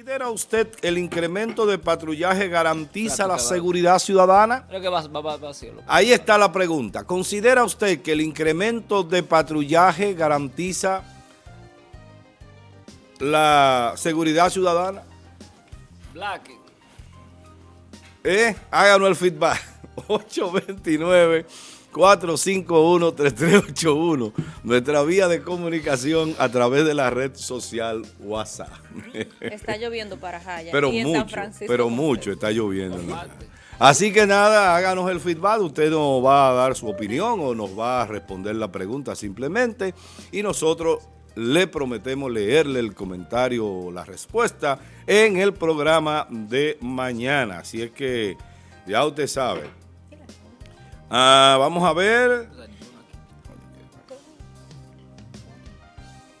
¿Considera usted el incremento de patrullaje garantiza la seguridad ciudadana? Creo que va, va, va, va a hacerlo. Ahí está la pregunta. ¿Considera usted que el incremento de patrullaje garantiza la seguridad ciudadana? Black. ¿Eh? Háganos el feedback. 829-451-3381. Nuestra vía de comunicación a través de la red social WhatsApp. Está lloviendo para Jaya. Pero y en San mucho, Francisco pero mucho está lloviendo. Así que nada, háganos el feedback, usted nos va a dar su opinión o nos va a responder la pregunta simplemente y nosotros le prometemos leerle el comentario o la respuesta en el programa de mañana. Así es que ya usted sabe. Ah, vamos a ver.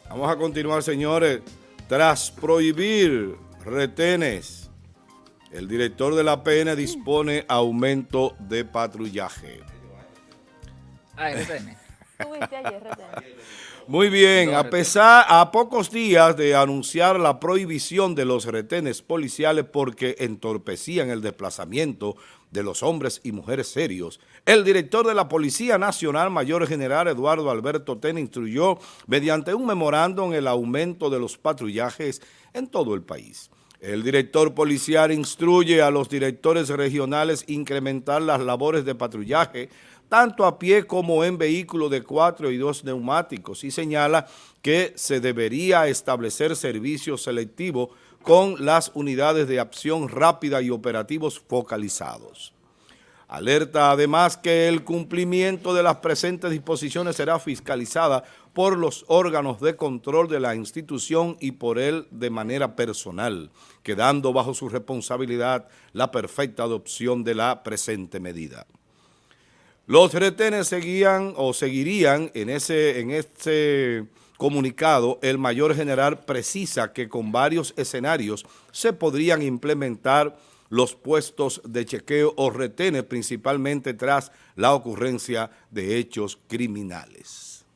Vamos a continuar, señores. Tras prohibir retenes, el director de la PN dispone aumento de patrullaje. Ah. Muy bien, a pesar, a pocos días de anunciar la prohibición de los retenes policiales porque entorpecían el desplazamiento de los hombres y mujeres serios, el director de la Policía Nacional, Mayor General Eduardo Alberto Tena, instruyó mediante un memorándum el aumento de los patrullajes en todo el país. El director policial instruye a los directores regionales incrementar las labores de patrullaje, tanto a pie como en vehículos de cuatro y dos neumáticos, y señala que se debería establecer servicios selectivos con las unidades de acción rápida y operativos focalizados. Alerta además que el cumplimiento de las presentes disposiciones será fiscalizada por los órganos de control de la institución y por él de manera personal, quedando bajo su responsabilidad la perfecta adopción de la presente medida. Los retenes seguían o seguirían en ese, en este comunicado, el mayor general precisa que con varios escenarios se podrían implementar los puestos de chequeo o retenes, principalmente tras la ocurrencia de hechos criminales.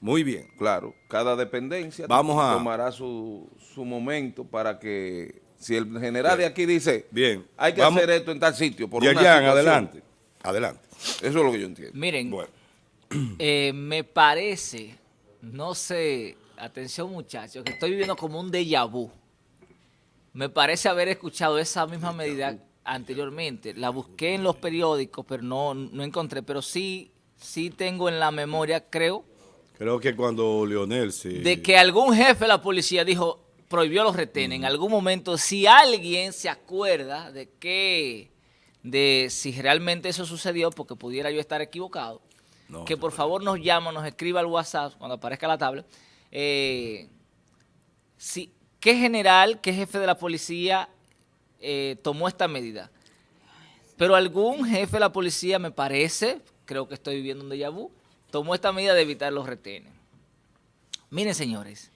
Muy bien. Claro, cada dependencia Vamos a- tomará su, su momento para que, si el general de aquí dice, Bien. hay que Vamos- hacer esto en tal sitio, por una situación, adelante. Adelante. Eso es lo que yo entiendo. Miren, Bueno. eh, me parece, no sé, atención muchachos, que estoy viviendo como un déjà vu. Me parece haber escuchado esa misma medida anteriormente. La busqué en los periódicos, pero no, no encontré. Pero sí, sí tengo en la memoria, creo, Creo que cuando Leonel se... de que algún jefe de la policía dijo, prohibió los retenes. En algún momento, si alguien se acuerda de que, de si realmente eso sucedió, porque pudiera yo estar equivocado, No, que por favor nos llama, nos escriba al WhatsApp cuando aparezca la tabla. Eh, si, ¿Qué general, qué jefe de la policía eh, tomó esta medida? Pero algún jefe de la policía, me parece, creo que estoy viviendo un déjà vu, tomó esta medida de evitar los retenes. Miren, señores,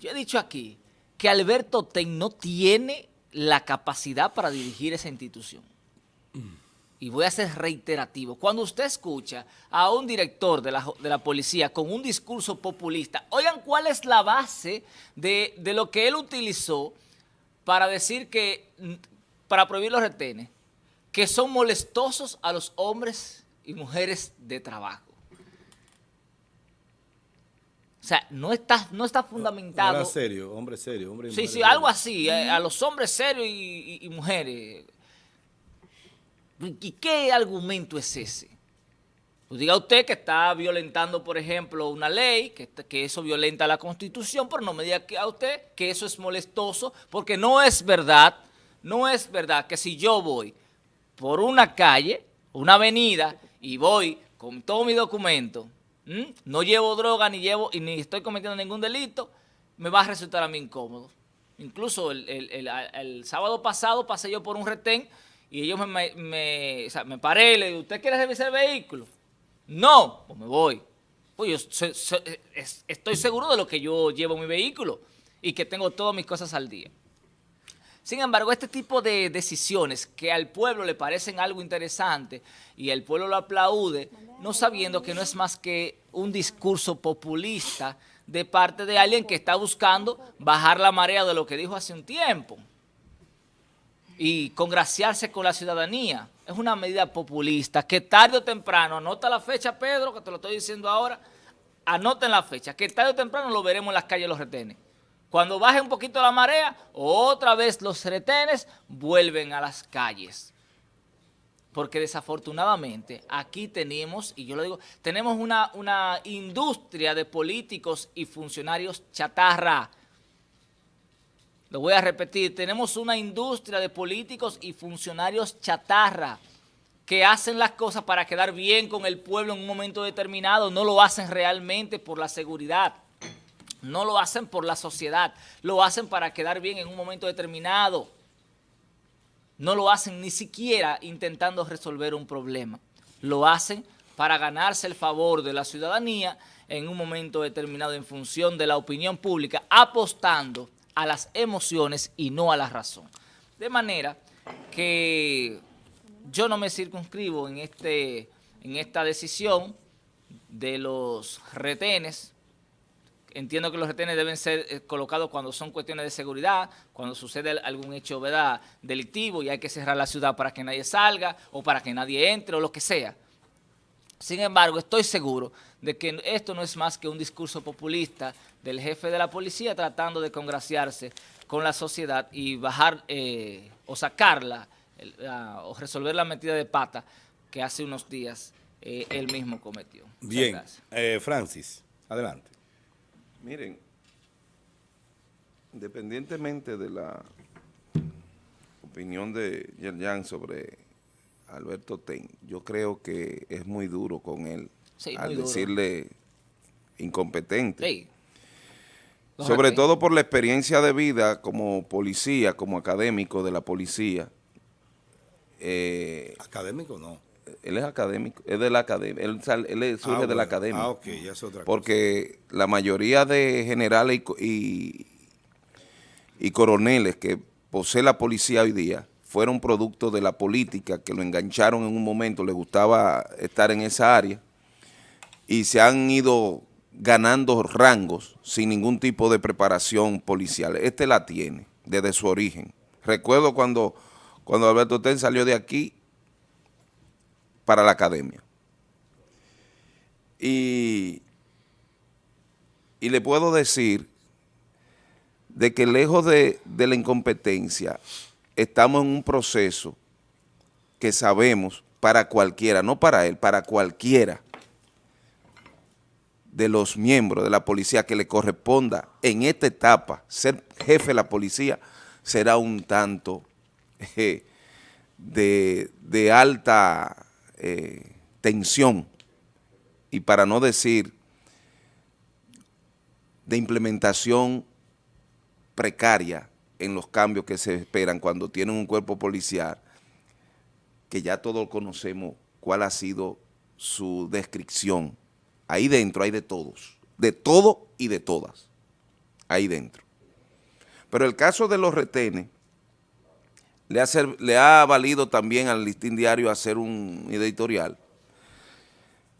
yo he dicho aquí que Alberto Ten no tiene la capacidad para dirigir esa institución. Y voy a ser reiterativo. Cuando usted escucha a un director de la, de la policía con un discurso populista, oigan cuál es la base de, de lo que él utilizó para decir que, para prohibir los retenes, que son molestosos a los hombres y mujeres de trabajo. O sea, no está, no está fundamentado. Era serio, hombre serio, hombre y Sí, mujer sí, algo así, eh, a los hombres serios y, y- y mujeres. ¿Y qué argumento es ese? Pues diga usted que está violentando, por ejemplo, una ley, que, que eso violenta la Constitución, pero no me diga a usted que eso es molestoso, porque no es verdad, no es verdad que si yo voy por una calle, una avenida, y voy con todo mi documento, ¿m? no llevo droga ni llevo y ni estoy cometiendo ningún delito, me va a resultar a mí incómodo. Incluso el- el- el sábado pasado pasé yo por un retén y ellos me, me- o sea, me paré y le digo, ¿usted quiere revisar el vehículo? No, pues me voy. Pues yo estoy seguro de lo que yo llevo en mi vehículo y que tengo todas mis cosas al día. Sin embargo, este tipo de decisiones que al pueblo le parecen algo interesante y el pueblo lo aplaude, no sabiendo que no es más que un discurso populista de parte de alguien que está buscando bajar la marea de lo que dijo hace un tiempo y congraciarse con la ciudadanía. Es una medida populista que tarde o temprano, anota la fecha Pedro, que te lo estoy diciendo ahora, anoten la fecha, que tarde o temprano lo veremos en las calles los retenes. Cuando baje un poquito la marea, otra vez los retenes vuelven a las calles. Porque desafortunadamente aquí tenemos, y yo lo digo, tenemos una, una industria de políticos y funcionarios chatarra. Lo voy a repetir, tenemos una industria de políticos y funcionarios chatarra que hacen las cosas para quedar bien con el pueblo en un momento determinado, no lo hacen realmente por la seguridad. No lo hacen por la sociedad, lo hacen para quedar bien en un momento determinado. No lo hacen ni siquiera intentando resolver un problema. Lo hacen para ganarse el favor de la ciudadanía en un momento determinado en función de la opinión pública, apostando a las emociones y no a la razón. De manera que yo no me circunscribo en, este, en esta decisión de los retenes, entiendo que los retenes deben ser eh, colocados cuando son cuestiones de seguridad, cuando sucede algún hecho ¿verdad? delictivo y hay que cerrar la ciudad para que nadie salga o para que nadie entre o lo que sea. Sin embargo, estoy seguro de que esto no es más que un discurso populista del jefe de la policía tratando de congraciarse con la sociedad y bajar eh, o sacarla o resolver la metida de pata que hace unos días eh, él mismo cometió. Bien, Francis, adelante. Miren, independientemente de la opinión de Yerjan sobre Alberto Ten, yo creo que es muy duro con él al decirle incompetente. Sobre todo por la experiencia de vida como policía, como académico de la policía. Eh, ¿Académico no? él es académico, es de la academia, él, surge ah, de la academia. Ah, ok, ya es otra Porque la mayoría de generales y, y, coroneles que posee la policía hoy día fueron producto de la política, que lo engancharon en un momento, le gustaba estar en esa área, y se han ido ganando rangos sin ningún tipo de preparación policial. Este la tiene desde su origen. Recuerdo cuando, cuando Alberto Ten salió de aquí, para la academia. Y, y le puedo decir de que lejos de, de la incompetencia, estamos en un proceso que sabemos para cualquiera, no para él, para cualquiera de los miembros de la policía que le corresponda en esta etapa ser jefe de la policía, será un tanto eh, de, de alta eh, tensión y para no decir de implementación precaria en los cambios que se esperan cuando tienen un cuerpo policial, que ya todos conocemos cuál ha sido su descripción. Ahí dentro hay de todos, de todo y de todas, ahí dentro. Pero el caso de los retenes, le ha, valido también al Listín Diario hacer un editorial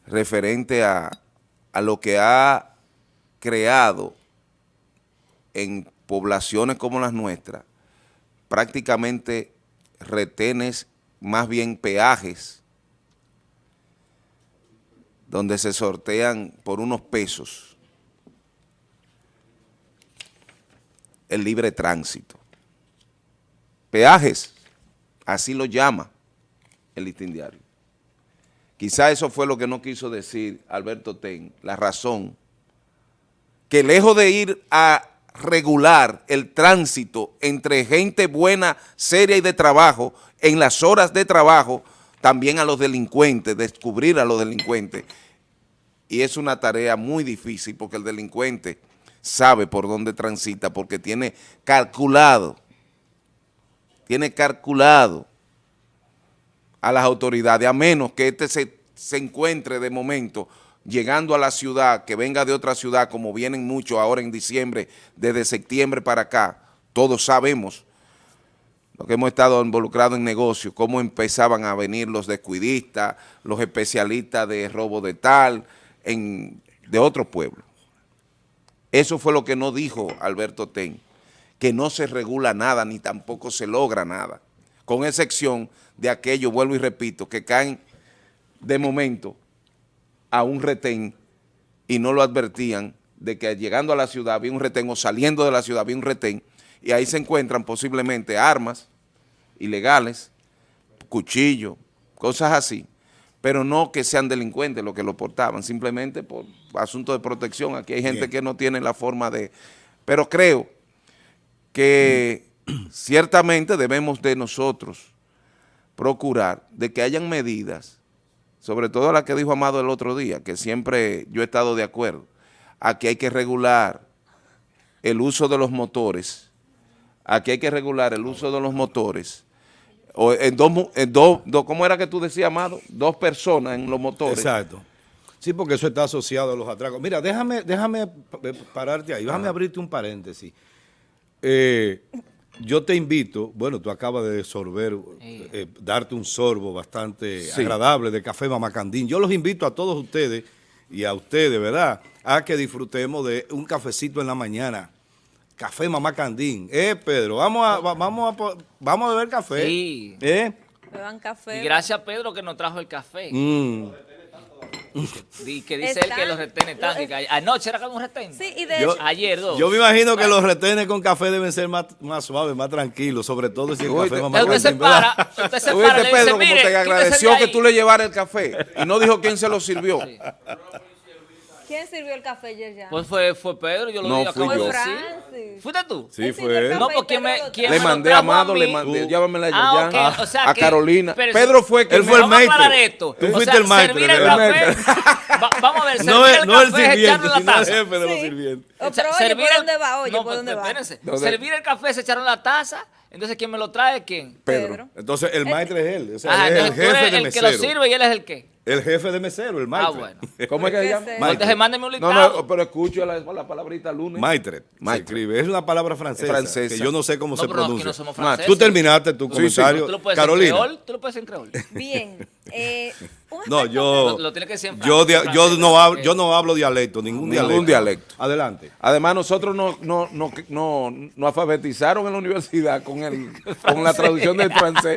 referente a lo que ha creado en poblaciones como las nuestras, prácticamente retenes, más bien peajes, donde se sortean por unos pesos el libre tránsito. Peajes, así lo llama el listín diario. Quizá eso fue lo que no quiso decir Alberto Ten, la razón, que lejos de ir a regular el tránsito entre gente buena, seria y de trabajo, en las horas de trabajo, también a los delincuentes, descubrir a los delincuentes. Y es una tarea muy difícil porque el delincuente sabe por dónde transita porque tiene calculado tiene calculado a las autoridades, a menos que este se, se encuentre de momento llegando a la ciudad, que venga de otra ciudad, como vienen muchos ahora en diciembre, desde septiembre para acá, todos sabemos, lo que hemos estado involucrados en negocios, cómo empezaban a venir los descuidistas, los especialistas de robo de tal, en, de otro pueblo. Eso fue lo que no dijo Alberto Ten, que no se regula nada ni tampoco se logra nada, con excepción de aquello, vuelvo y repito, que caen de momento a un retén y no lo advertían de que llegando a la ciudad había un retén o saliendo de la ciudad había un retén y ahí se encuentran posiblemente armas ilegales, cuchillos, cosas así, pero no que sean delincuentes los que lo portaban, simplemente por asunto de protección. Aquí hay gente Bien. que no tiene la forma de... Pero creo que ciertamente debemos de nosotros procurar de que hayan medidas, sobre todo la que dijo Amado el otro día, que siempre yo he estado de acuerdo, a que hay que regular el uso de los motores, a que hay que regular el uso de los motores, o en dos, en dos, dos- ¿cómo era que tú decías, Amado? Dos personas en los motores. Exacto. Sí, porque eso está asociado a los atracos. Mira, déjame, déjame pa- pararte ahí, déjame abrirte un paréntesis. Eh, yo te invito, bueno, tú acabas de sorber, eh, darte un sorbo bastante Sí. agradable de café Mamacandín. Yo los invito a todos ustedes y a ustedes, ¿verdad?, a que disfrutemos de un cafecito en la mañana. Café Mamacandín. Eh, Pedro, vamos a, va- vamos a, vamos a beber café. Sí. ¿Eh? Beban café. Y gracias a Pedro que nos trajo el café. Mm. Y que dice él que Están- los retenes están. lo- que hay- Anoche era como un retén. Sí, y de Yo- hecho, Ayer dos. Yo me imagino que los retenes con café deben ser más, más suaves, más tranquilos, sobre todo si el Uy, café mamá Usted se Candín, para, usted se ¿Tú para, Pedro, dice, como mire, te agradeció de que ahí". tú le llevaras el café y no dijo quién se lo sirvió? ¿Quién sirvió el café ayer ya? Pues fue, fue Pedro, yo lo No, vi, acabo fui yo. ¿Fuiste tú? Sí, fue él. No, porque me- ¿quién Le mandé a Amado, le mandé, Tú. llámamela Ah, ok, o sea a que- Carolina. pero- Pedro fue quien Él fue el Vamos a maestro. Tú O fuiste sea, el maestro, servir el el maestro. café. Va- vamos a ver, servir No el no el café es sirviente, echarlo en la sino el taza. jefe de los sirvientes. O sea, pero oye, servir ¿por el- dónde va? Oye, no, ¿por pues, dónde va? espérense. ¿Dónde? Servir el café, se echaron la taza. Entonces, ¿quién me lo trae? ¿Quién? Pedro. Pedro. Entonces, el maestro es él. O sea, él es el jefe eres de el que lo mesero. sirve y él es el qué. El jefe de mesero, el Ah, maestro. bueno. ¿Cómo es que se ¿Qué llama? Entonces, mándeme un No, listado. no, pero escucho la, la palabrita lunes. Maitre. Se Maitre. escribe. Es una palabra francesa, Francesa. que yo no sé cómo No, se pero pronuncia. no somos franceses. Tú terminaste tu Sí, comentario. Tú lo puedes Carolina. en creol. Tú lo puedes en creol. Bien. Eh, un No, yo, Lo- lo tiene que decir en yo, francés, yo, francés, no hablo, yo no hablo dialecto, ningún, Ningún dialecto. dialecto. Adelante. Además, nosotros no, no, no, no, no alfabetizaron en la universidad con, el, con la traducción del francés.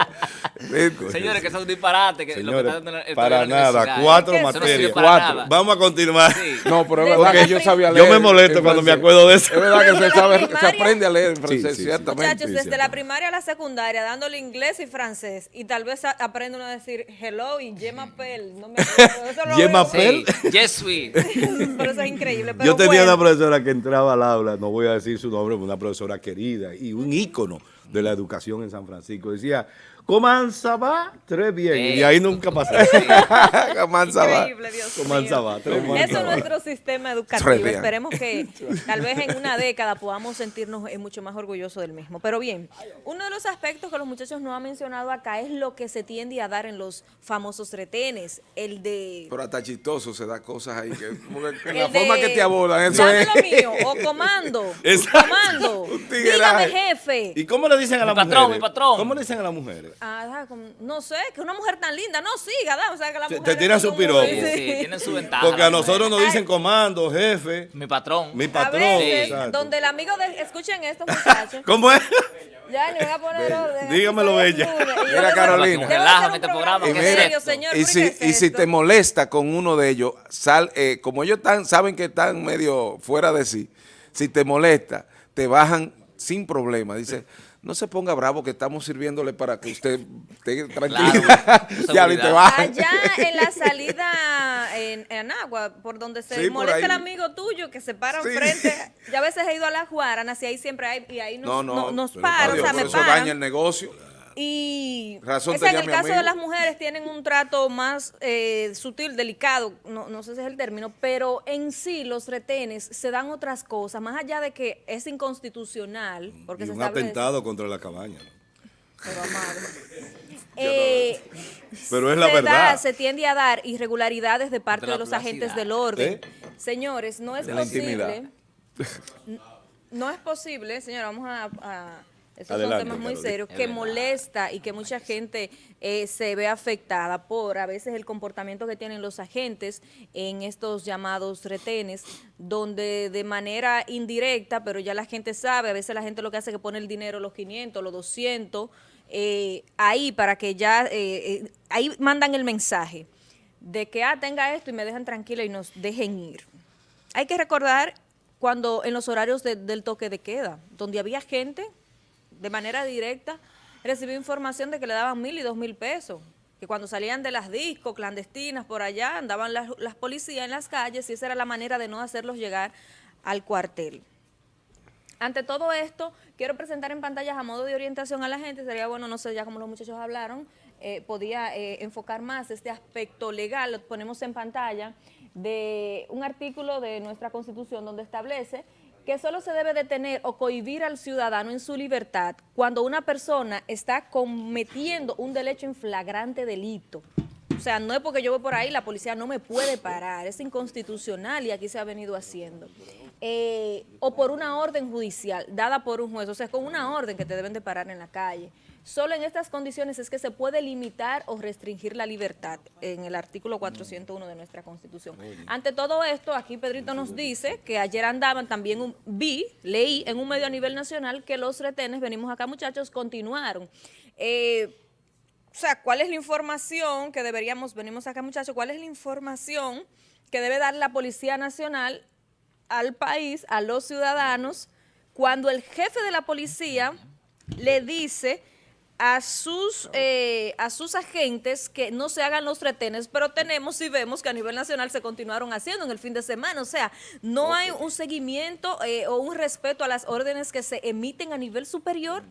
Señores, que son disparates. Que lo que Señores, está dando el- para universidad, nada, ¿eh? cuatro Eso materias. Cuatro. nada. Vamos a continuar. Sí. No, pero es Desde verdad la que yo sabía Yo leer. me molesto cuando me acuerdo de eso. Es verdad que se, sabe, se aprende a leer en francés, sí, sí. ciertamente. Muchachos, Sí, desde cierto. la primaria a la secundaria, dándole inglés y francés, y tal vez aprende uno a decir hello y je m'appelle. No me acuerdo. Eso lo Je m'appelle. Yes, sweet. Pero eso es increíble. Pero Yo tenía bueno, una profesora que entraba al aula, no voy a decir su nombre, una profesora querida y un ícono de la educación en San Francisco. Decía, ¿cómo ça va? Tres bien. Y de ahí nunca pasé. Mansa va. Increíble, Dios ¿Cómo mío. va? Tres Eso mansa es nuestro sistema educativo. bien. Esperemos que tal vez en una década podamos sentirnos eh, mucho más orgullosos del mismo. Pero bien, uno de los aspectos que los muchachos no han mencionado acá es lo que se tiende a dar en los famosos retenes. El de... Pero hasta chistoso se da cosas ahí. Que, como que en la forma de, que te abordan, eso "Dame es. lo mío, o comando, Exacto. comando, dígame jefe. ¿Y cómo le dicen a patrón, mi patrón. ¿Cómo le dicen a las mujeres? Ah, no sé, que una mujer tan linda, no siga, o sea, que la Te- te mujer tiran su piropo. Sí, sí, tienen su ventaja. Porque a nosotros nos dicen comando, jefe, Mi patrón. mi A patrón. veces, exacto. donde el amigo de, escuchen esto muchachos, ¿Cómo es? ya le voy a poner orden. Dígamelo, bella. Mira, Carolina. un este programa Y, serio, señor, y ¿pero si, y si te molesta con uno de ellos, sal, eh, como ellos están, saben que están medio fuera de sí, si te molesta, te bajan sin problema. Dice, no se ponga bravo que estamos sirviéndole para que usted esté tranquila. Claro, te bajan. Allá en la salida en, en Agua, por donde se Sí, molesta el amigo tuyo que se para Sí. enfrente. Yo a veces he ido a las Guaranas y ahí siempre hay, y ahí nos, No, no, no- nos paran, o sea, me eso paran. daña el negocio. Y Razón o sea, en el caso de las mujeres tienen un trato más eh, sutil, delicado, no, no sé si es el término, pero en sí los retenes se dan otras cosas, más allá de que es inconstitucional, porque Y se un establece- atentado contra la cabaña. ¿no? Pero, amado. Eh, Pero es la se verdad. da, se tiende a dar irregularidades de parte De los agentes del orden. ¿Eh? Señores, no es De la posible. No es posible, señora, vamos a, a- Esos Adelante, son temas muy serios que molesta y que mucha gente eh, se ve afectada por a veces el comportamiento que tienen los agentes en estos llamados retenes, donde de manera indirecta, pero ya la gente sabe, a veces la gente lo que hace es que pone el dinero, los 500, los 200, eh, ahí para que ya, eh, eh, ahí mandan el mensaje de que, ah, tenga esto y me dejan tranquila y nos dejen ir. Hay que recordar cuando en los horarios de- del toque de queda, donde había gente de manera directa, recibió información de que le daban mil y dos mil pesos, que cuando salían de las discos clandestinas por allá, andaban las, las policías en las calles y esa era la manera de no hacerlos llegar al cuartel. Ante todo esto, quiero presentar en pantallas a modo de orientación a la gente, sería bueno, no sé, ya como los muchachos hablaron, eh, podía eh, enfocar más este aspecto legal, lo ponemos en pantalla, de un artículo de nuestra Constitución donde establece que solo se debe detener o cohibir al ciudadano en su libertad cuando una persona está cometiendo un derecho en flagrante delito. O sea, no es porque yo voy por ahí, la policía no me puede parar, es inconstitucional y aquí se ha venido haciendo. Eh, o por una orden judicial dada por un juez, o sea, con una orden que te deben de parar en la calle. Solo en estas condiciones es que se puede limitar o restringir la libertad en el artículo 401 de nuestra Constitución. Ante todo esto, aquí Pedrito nos dice que ayer andaban también, un, vi, leí en un medio a nivel nacional que los retenes, venimos acá muchachos, continuaron. Eh, o sea, ¿cuál es la información que deberíamos, venimos acá muchachos, cuál es la información que debe dar la Policía Nacional al país, a los ciudadanos, cuando el jefe de la policía le dice a sus, eh, a sus agentes que no se hagan los retenes, pero tenemos y vemos que a nivel nacional se continuaron haciendo en el fin de semana. O sea, no hay un seguimiento eh, o un respeto a las órdenes que se emiten a nivel superior.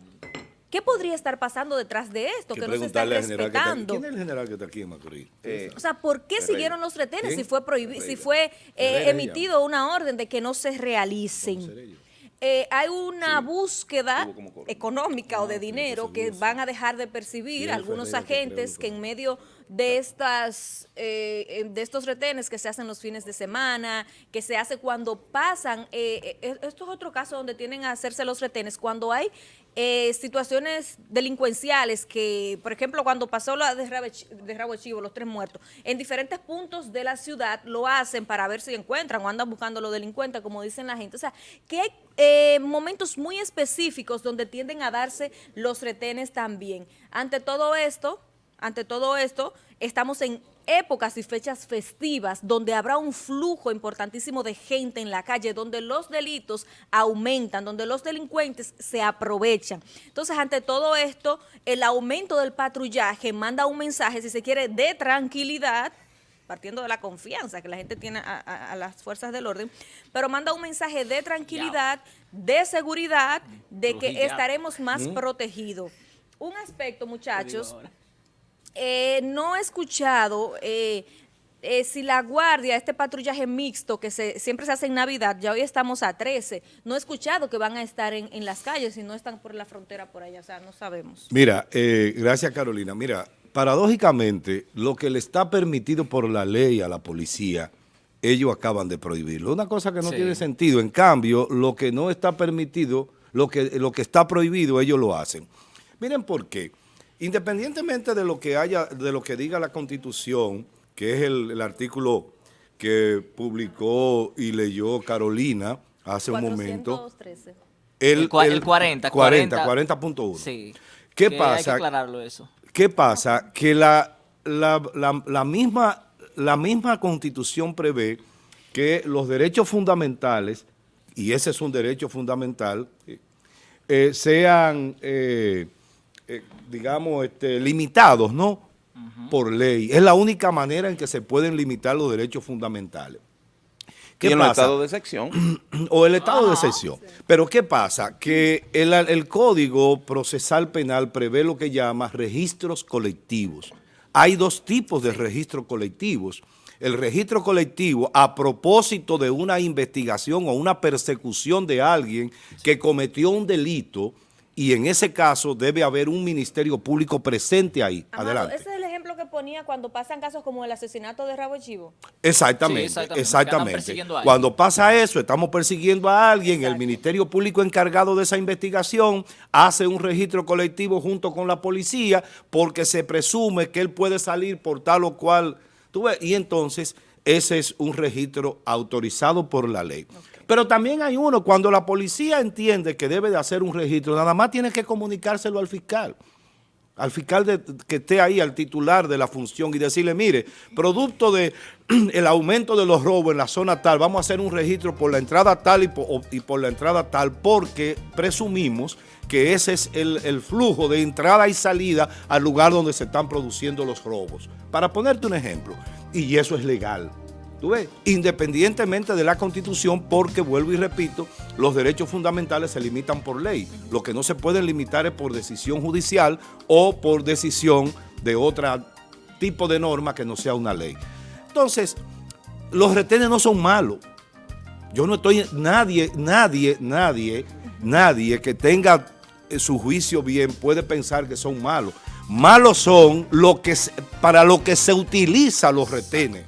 ¿Qué podría estar pasando detrás de esto? Que, no se está respetando. ¿Quién es el general que está aquí en Macorís? Eh, O sea, ¿por qué siguieron los retenes ¿Quién? si fue prohibi- si fue eh, emitido una orden de que no se realicen? Eh, hay una búsqueda económica o de dinero que van a dejar de percibir algunos agentes que que- en medio de estas eh, de estos retenes que se hacen los fines de semana, que se hace cuando pasan, eh, esto es otro caso donde tienen a hacerse los retenes, cuando hay eh, situaciones delincuenciales que, por ejemplo, cuando pasó la de Rabo Chivo, los tres muertos, en diferentes puntos de la ciudad lo hacen para ver si encuentran o andan buscando los delincuentes, como dicen la gente. O sea, que hay eh, momentos muy específicos donde tienden a darse los retenes también. Ante todo esto, ante todo esto, estamos en épocas y fechas festivas donde habrá un flujo importantísimo de gente en la calle, donde los delitos aumentan, donde los delincuentes se aprovechan. Entonces, ante todo esto, el aumento del patrullaje manda un mensaje, si se quiere, de tranquilidad, partiendo de la confianza que la gente tiene a, a- a las fuerzas del orden, pero manda un mensaje de tranquilidad, de seguridad, de que estaremos más protegidos. Un aspecto, muchachos, eh, no he escuchado eh, eh, si la guardia, este patrullaje mixto que se, siempre se hace en Navidad, ya hoy estamos a 13, no he escuchado que van a estar en, en las calles y no están por la frontera por allá, o sea, no sabemos. Mira, eh, gracias Carolina. Mira, paradójicamente, lo que le está permitido por la ley a la policía, ellos acaban de prohibirlo. Una cosa que no Sí. tiene sentido. En cambio, lo que no está permitido, lo que, lo que está prohibido, ellos lo hacen. Miren por qué. Independientemente de lo que haya, de lo que diga la Constitución, que es el, el artículo que publicó y leyó Carolina hace un momento. 413. El cua- el 40, 40, 40. 40.1. Sí. ¿Qué Que Hay que pasa? aclararlo eso. ¿Qué pasa? Que la, la, la- la misma, la misma constitución prevé que los derechos fundamentales, y ese es un derecho fundamental, eh, sean, eh, eh, digamos, este, limitados, ¿no? Por ley. Es la única manera en que se pueden limitar los derechos fundamentales. y en el estado de sección. o el estado de excepción. Pero ¿qué pasa? Que el, el Código Procesal Penal prevé lo que llama registros colectivos. Hay dos tipos de registros colectivos. El registro colectivo a propósito de una investigación o una persecución de alguien que cometió un delito y en ese caso debe haber un ministerio público presente ahí. Amado, Adelante. ese es el ejemplo que ponía cuando pasan casos como el asesinato de Rabo Chivo? Exactamente, Sí, exactamente. Cuando pasa eso, estamos persiguiendo a alguien, el Ministerio Público encargado de esa investigación hace un registro colectivo junto con la policía porque se presume que él puede salir por tal o cual, tú ves, y entonces ese es un registro autorizado por la ley. Pero también hay uno, cuando la policía entiende que debe de hacer un registro, nada más tiene que comunicárselo al fiscal al fiscal que esté ahí, al titular de la función y decirle, mire, producto de el aumento de los robos en la zona tal, vamos a hacer un registro por la entrada tal y por, la entrada tal, porque presumimos que ese es el flujo de entrada y salida al lugar donde se están produciendo los robos. Para ponerte un ejemplo, y eso es legal. ¿Tú ves? Independientemente de la Constitución, porque, vuelvo y repito, los derechos fundamentales se limitan por ley. Lo que no se puede limitar es por decisión judicial o por decisión de otro tipo de norma que no sea una ley. Entonces, los retenes no son malos. Yo no estoy, nadie, nadie, nadie, nadie que tenga eh, su juicio bien puede pensar que son malos. Malos son lo que para lo que se utiliza los retenes.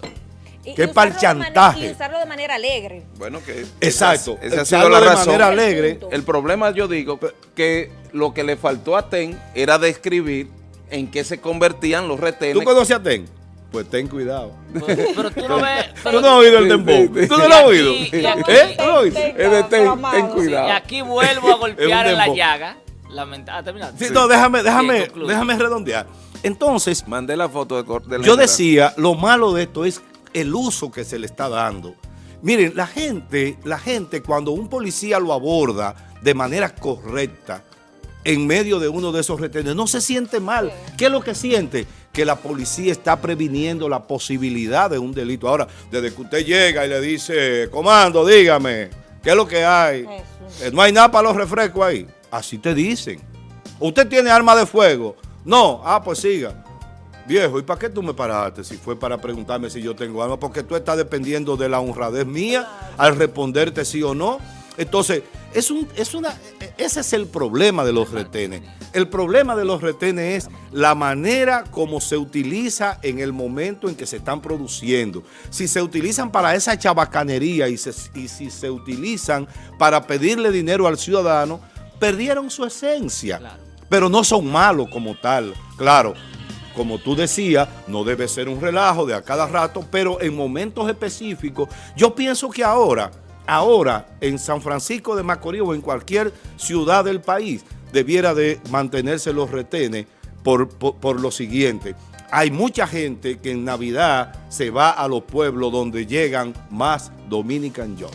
Y- ¿Qué y para el de chantaje? Y usarlo de manera alegre. Bueno, que Exacto. esa, esa ha sido la de razón. manera alegre. El problema, yo digo, que lo que le faltó a TEN era describir en qué se convertían los retenes. ¿Tú conoces a Ten? Pues ten cuidado. Pero, pero tú no ves... ¿Tú no has oído el tempo? ¿Tú no lo has oído? aquí- y aquí- ¿Eh? ¿Tú lo has oído? Es de ten, cuidado. y aquí vuelvo a golpear en la llaga. Lamenta- ah, terminaste. Sí, no, déjame, déjame, déjame redondear. Entonces, Mandé la foto de, cor- del Yo decía, lo malo de esto es el uso que se le está dando. Miren, la gente, la gente cuando un policía lo aborda de manera correcta en medio de uno de esos retenes, no se siente mal. ¿Qué es lo que siente? Que la policía está previniendo la posibilidad de un delito. Ahora, desde que usted llega y le dice, comando, dígame, ¿qué es lo que hay? Eh, No hay nada para los refrescos ahí. Así te dicen. ¿Usted tiene arma de fuego? No. Ah, pues siga. Viejo, ¿y para qué tú me paraste? Si fue para preguntarme si yo tengo arma, porque tú estás dependiendo de la honradez mía al responderte sí o no. Entonces, es un, es una, ese es el problema de los retenes. El problema de los retenes es la manera como se utiliza en el momento en que se están produciendo. Si se utilizan para esa chabacanería y, se- y si se utilizan para pedirle dinero al ciudadano, perdieron su esencia. Claro. Pero no son malos como tal. Claro, como tú decías, no debe ser un relajo de a cada rato, pero en momentos específicos, yo pienso que ahora, ahora en San Francisco de Macorís o en cualquier ciudad del país, debiera de mantenerse los retenes por, por, por lo siguiente. Hay mucha gente que en Navidad se va a los pueblos donde llegan más Dominican Job.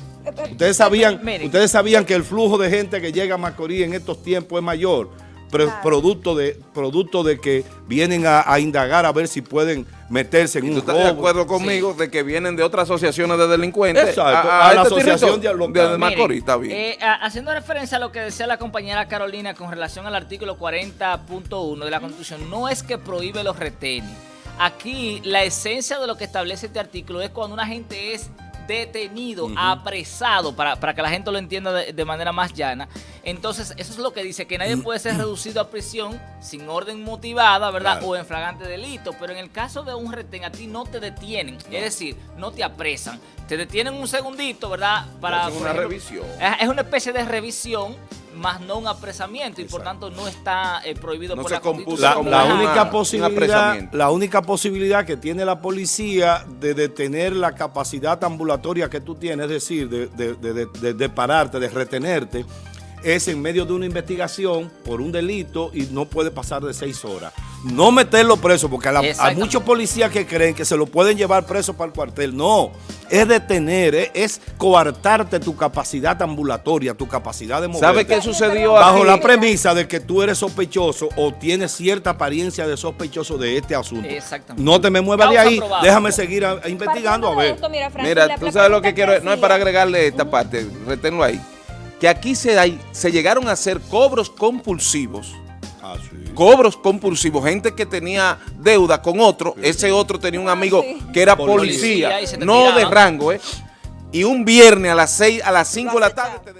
Ustedes sabían, ustedes sabían que el flujo de gente que llega a Macorís en estos tiempos es mayor, Claro. producto de producto de que vienen a, a indagar a ver si pueden meterse en ¿Y tú un estás de acuerdo conmigo de que vienen de otras asociaciones de delincuentes? Exacto, a la este asociación de- de Macorís, está bien. Eh, haciendo referencia a lo que decía la compañera Carolina con relación al artículo 40.1 de la Constitución, no es que prohíbe los retenes. Aquí la esencia de lo que establece este artículo es cuando una gente es detenido, apresado, para, para que la gente lo entienda de, de manera más llana. Entonces, eso es lo que dice, que nadie puede ser reducido a prisión sin orden motivada, ¿verdad? Claro. O en flagrante delito. Pero en el caso de un retén, a ti no te detienen. Es decir, no te apresan. Te detienen un segundito, ¿verdad? Para, por una ejemplo, revisión. es es una especie de revisión, más no un apresamiento, y por tanto no está eh, prohibido No por se la Constitución. La, única posibilidad, la única posibilidad que tiene la policía de detener la capacidad ambulatoria que tú tienes, es decir, de, de- de- de- de- de pararte, de retenerte, es en medio de una investigación por un delito y no puede pasar de seis horas. No meterlo preso, porque a la- muchos policías que creen que se lo pueden llevar preso para el cuartel. No, es detener, es, es coartarte tu capacidad ambulatoria, tu capacidad de mover. ¿Sabe qué sucedió Bajo aquí? la premisa de que tú eres sospechoso o tienes cierta apariencia de sospechoso de este asunto. Exactamente. No te me muevas de ahí, déjame seguir a- a investigando a ver. esto, mira, Francis, Mira, la- tú sabes lo que quiero, no es para agregarle esta parte, reténlo ahí. Que aquí se, hay, se llegaron a hacer cobros compulsivos, Ah, sí. cobros compulsivos, gente que tenía deuda con otro, ese otro tenía un amigo sí. que era Policía, no de rango, ¿eh? Y un viernes a las 6, a las 5 de la tarde te